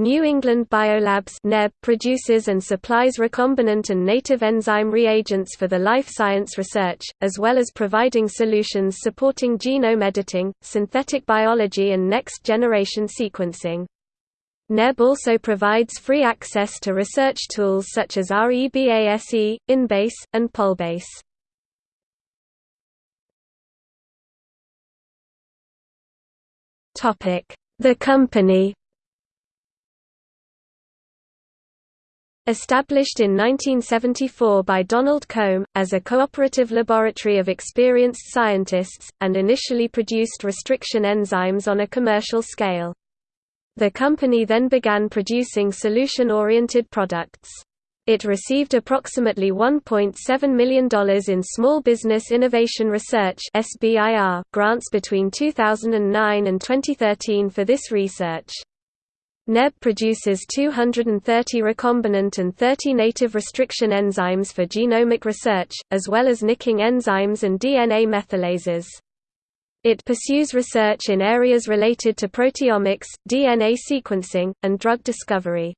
New England Biolabs NEB produces and supplies recombinant and native enzyme reagents for the life science research, as well as providing solutions supporting genome editing, synthetic biology and next-generation sequencing. NEB also provides free access to research tools such as REBASE, InBase, and PolBase. The company Established in 1974 by Donald Comb, as a cooperative laboratory of experienced scientists, and initially produced restriction enzymes on a commercial scale. The company then began producing solution-oriented products. It received approximately $1.7 million in Small Business Innovation Research grants between 2009 and 2013 for this research. NEB produces 230 recombinant and 30 native restriction enzymes for genomic research, as well as nicking enzymes and DNA methylases. It pursues research in areas related to proteomics, DNA sequencing, and drug discovery.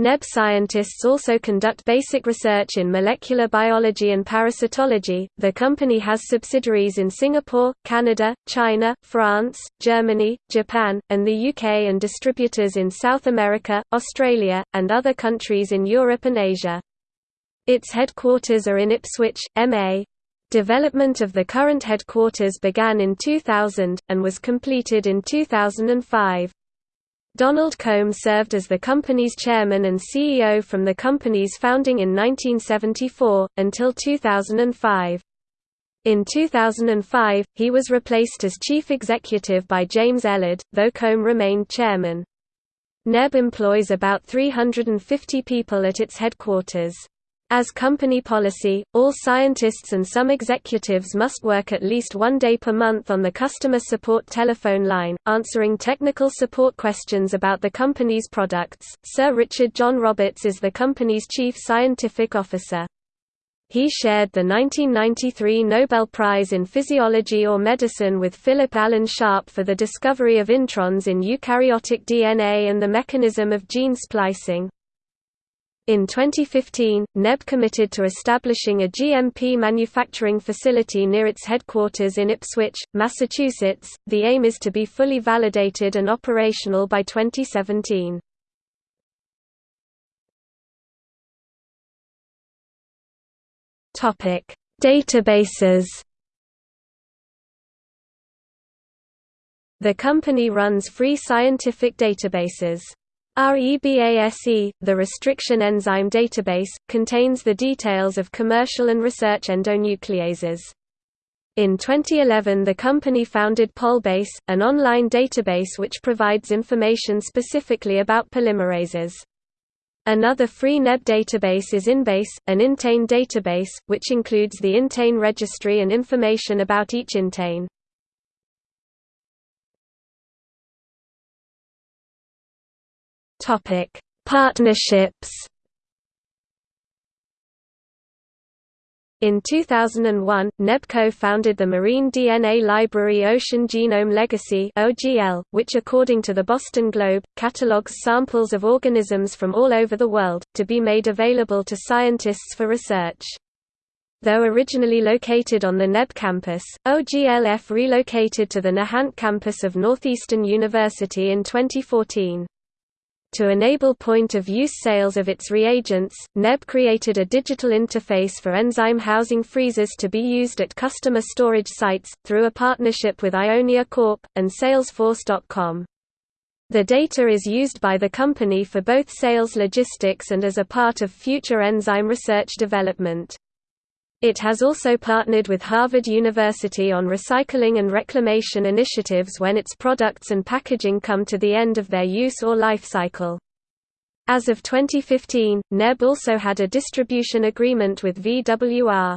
NEB scientists also conduct basic research in molecular biology and parasitology. The company has subsidiaries in Singapore, Canada, China, France, Germany, Japan, and the UK and distributors in South America, Australia, and other countries in Europe and Asia. Its headquarters are in Ipswich, MA. Development of the current headquarters began in 2000, and was completed in 2005. Donald Comb served as the company's chairman and CEO from the company's founding in 1974, until 2005. In 2005, he was replaced as chief executive by James Ellard, though Comb remained chairman. NEB employs about 350 people at its headquarters. As company policy, all scientists and some executives must work at least one day per month on the customer support telephone line, answering technical support questions about the company's products. Sir Richard John Roberts is the company's chief scientific officer. He shared the 1993 Nobel Prize in Physiology or Medicine with Philip Allen Sharp for the discovery of introns in eukaryotic DNA and the mechanism of gene splicing. In 2015, NEB committed to establishing a GMP manufacturing facility near its headquarters in Ipswich, Massachusetts. The aim is to be fully validated and operational by 2017. Topic: Databases. The company runs free scientific databases. REBASE, the restriction enzyme database, contains the details of commercial and research endonucleases. In 2011 the company founded Polbase, an online database which provides information specifically about polymerases. Another free NEB database is InBase, an intein database, which includes the intein registry and information about each intein. Topic: Partnerships. In 2001, NEBCO founded the marine DNA library Ocean Genome Legacy which according to the Boston Globe, catalogs samples of organisms from all over the world to be made available to scientists for research. Though originally located on the NEB campus, OGLF relocated to the Nahant campus of Northeastern University in 2014. To enable point-of-use sales of its reagents, NEB created a digital interface for enzyme housing freezers to be used at customer storage sites, through a partnership with Ionia Corp. and Salesforce.com. The data is used by the company for both sales logistics and as a part of future enzyme research development. It has also partnered with Harvard University on recycling and reclamation initiatives when its products and packaging come to the end of their use or life cycle. As of 2015, NEB also had a distribution agreement with VWR.